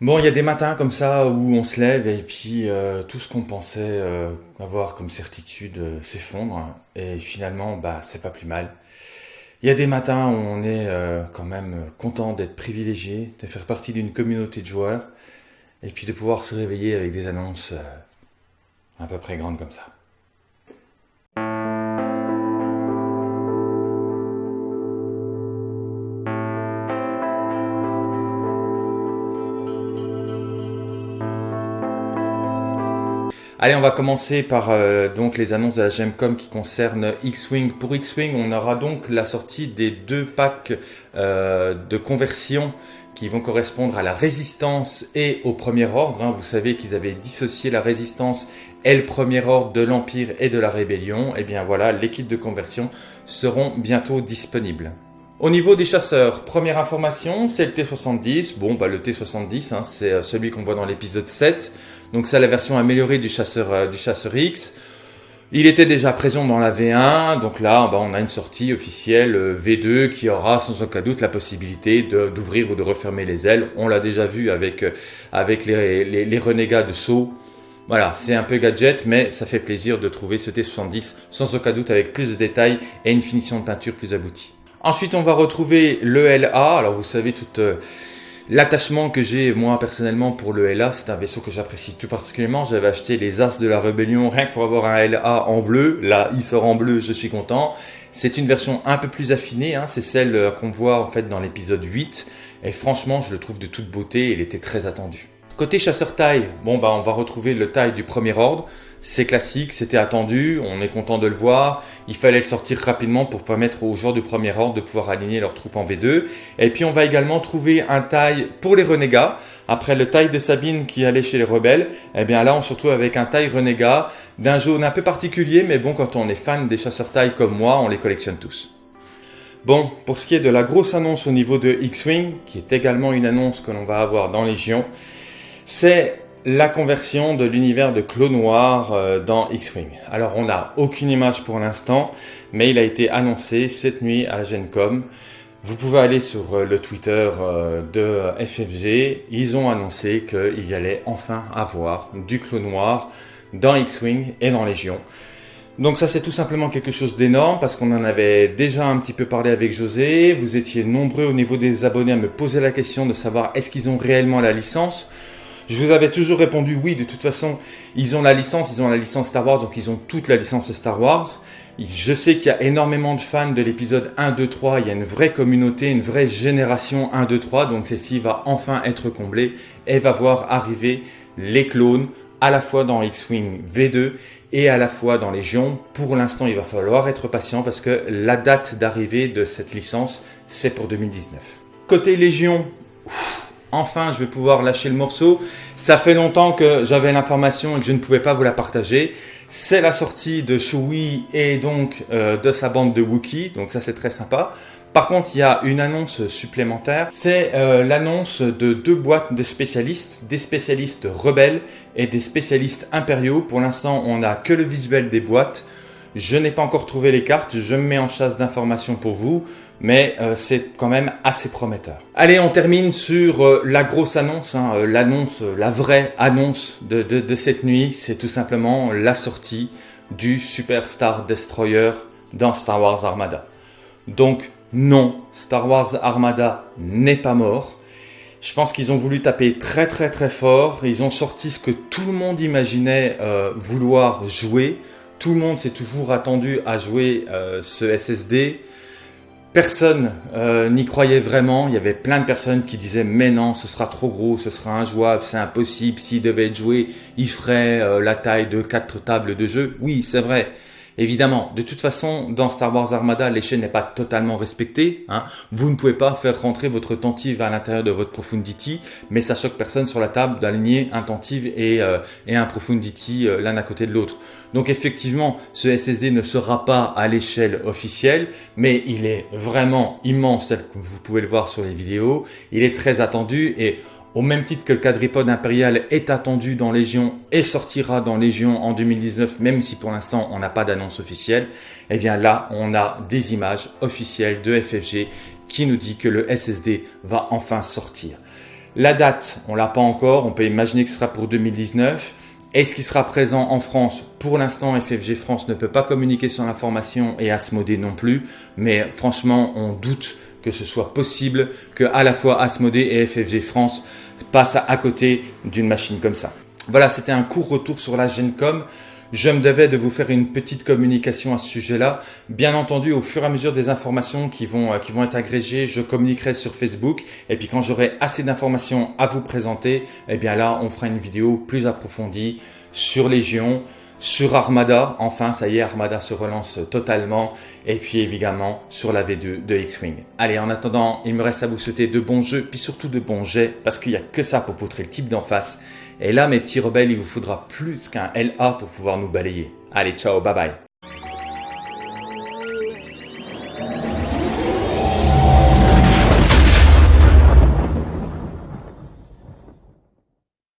Bon, il y a des matins comme ça où on se lève et puis euh, tout ce qu'on pensait euh, avoir comme certitude euh, s'effondre et finalement, bah, c'est pas plus mal. Il y a des matins où on est quand même content d'être privilégié, de faire partie d'une communauté de joueurs et puis de pouvoir se réveiller avec des annonces à peu près grandes comme ça. Allez, on va commencer par euh, donc les annonces de la Gemcom qui concernent X-Wing. Pour X-Wing, on aura donc la sortie des deux packs euh, de conversion qui vont correspondre à la résistance et au premier ordre. Hein. Vous savez qu'ils avaient dissocié la résistance et le premier ordre de l'Empire et de la Rébellion. Et eh bien voilà, les kits de conversion seront bientôt disponibles. Au niveau des chasseurs, première information, c'est le T70. Bon, bah le T70, hein, c'est euh, celui qu'on voit dans l'épisode 7. Donc c'est la version améliorée du chasseur, euh, du chasseur X. Il était déjà présent dans la V1, donc là bah, on a une sortie officielle euh, V2 qui aura sans aucun doute la possibilité d'ouvrir ou de refermer les ailes. On l'a déjà vu avec, les, renégats de saut. Voilà, c'est un peu gadget, mais ça fait plaisir de trouver ce T70 sans aucun doute avec plus de détails et une finition de peinture plus aboutie. Ensuite, on va retrouver le LA. Alors, vous savez tout euh, l'attachement que j'ai moi personnellement pour le LA. C'est un vaisseau que j'apprécie tout particulièrement. J'avais acheté les As de la Rébellion rien que pour avoir un LA en bleu. Là, il sort en bleu, je suis content. C'est une version un peu plus affinée. Hein. C'est celle euh, qu'on voit en fait dans l'épisode 8. Et franchement, je le trouve de toute beauté. Il était très attendu. Côté chasseur taille, bon bah on va retrouver le taille du premier ordre. C'est classique, c'était attendu, on est content de le voir. Il fallait le sortir rapidement pour permettre aux joueurs du premier ordre de pouvoir aligner leurs troupes en V2. Et puis on va également trouver un taille pour les renégats. Après le taille de Sabine qui allait chez les rebelles, eh bien là on se retrouve avec un taille renégat d'un jaune un peu particulier, mais bon quand on est fan des chasseurs taille comme moi, on les collectionne tous. Bon, pour ce qui est de la grosse annonce au niveau de X-Wing, qui est également une annonce que l'on va avoir dans Légion, c'est la conversion de l'univers de Clos Noir euh, dans X-Wing. Alors on n'a aucune image pour l'instant, mais il a été annoncé cette nuit à Gencom. Vous pouvez aller sur euh, le Twitter euh, de FFG. Ils ont annoncé qu'il allait enfin avoir du Clos Noir dans X-Wing et dans Légion. Donc ça c'est tout simplement quelque chose d'énorme parce qu'on en avait déjà un petit peu parlé avec José. Vous étiez nombreux au niveau des abonnés à me poser la question de savoir est-ce qu'ils ont réellement la licence. Je vous avais toujours répondu oui, de toute façon, ils ont la licence, ils ont la licence Star Wars, donc ils ont toute la licence Star Wars. Je sais qu'il y a énormément de fans de l'épisode 1, 2, 3. Il y a une vraie communauté, une vraie génération 1, 2, 3. Donc celle-ci va enfin être comblée et va voir arriver les clones à la fois dans X-Wing V2 et à la fois dans Légion. Pour l'instant, il va falloir être patient parce que la date d'arrivée de cette licence, c'est pour 2019. Côté Légion, enfin je vais pouvoir lâcher le morceau. Ça fait longtemps que j'avais l'information et que je ne pouvais pas vous la partager. C'est la sortie de Chewie et donc euh, de sa bande de Wookiee, donc ça c'est très sympa. Par contre, il y a une annonce supplémentaire, c'est euh, l'annonce de deux boîtes de spécialistes, des spécialistes rebelles et des spécialistes impériaux. Pour l'instant, on n'a que le visuel des boîtes. Je n'ai pas encore trouvé les cartes, je me mets en chasse d'informations pour vous mais euh, c'est quand même assez prometteur. Allez, on termine sur euh, la grosse annonce, hein, euh, l'annonce, la vraie annonce de, cette nuit, c'est tout simplement la sortie du Superstar Destroyer dans Star Wars Armada. Donc non, Star Wars Armada n'est pas mort. Je pense qu'ils ont voulu taper très très très fort. Ils ont sorti ce que tout le monde imaginait vouloir jouer. Tout le monde s'est toujours attendu à jouer ce SSD. Personne euh, n'y croyait vraiment. Il y avait plein de personnes qui disaient mais non, ce sera trop gros, ce sera injouable, c'est impossible. S'il devait être joué, il ferait euh, la taille de quatre tables de jeu. Oui, c'est vrai. Évidemment, de toute façon, dans Star Wars Armada, l'échelle n'est pas totalement respectée. Hein. Vous ne pouvez pas faire rentrer votre tentive à l'intérieur de votre Profundity, mais ça choque personne sur la table d'aligner un tentive et, euh, et un Profundity euh, l'un à côté de l'autre. Donc effectivement, ce SSD ne sera pas à l'échelle officielle, mais il est vraiment immense, tel que vous pouvez le voir sur les vidéos. Il est très attendu et au même titre que le quadripode impérial est attendu dans Légion et sortira dans Légion en 2019, même si pour l'instant on n'a pas d'annonce officielle, eh bien là on a des images officielles de FFG qui nous dit que le SSD va enfin sortir. La date, on l'a pas encore, on peut imaginer que ce sera pour 2019. Est-ce qu'il sera présent en France? Pour l'instant, FFG France ne peut pas communiquer sur l'information et Asmodée non plus, mais franchement, on doute que ce soit possible que à la fois Asmodée et FFG France passent à côté d'une machine comme ça. Voilà, c'était un court retour sur la Gencom. Je me devais de vous faire une petite communication à ce sujet-là. Bien entendu, au fur et à mesure des informations qui vont, euh, qui vont être agrégées, je communiquerai sur Facebook. Et puis quand j'aurai assez d'informations à vous présenter, eh bien là, on fera une vidéo plus approfondie sur Légion, sur Armada. Enfin, ça y est, Armada se relance totalement. Et puis évidemment, sur la V2 de X-Wing. Allez, en attendant, il me reste à vous souhaiter de bons jeux, puis surtout de bons jets, parce qu'il n'y a que ça pour poutrer le type d'en face. Et là, mes petits rebelles, il vous faudra plus qu'un LA pour pouvoir nous balayer. Allez, ciao, bye bye.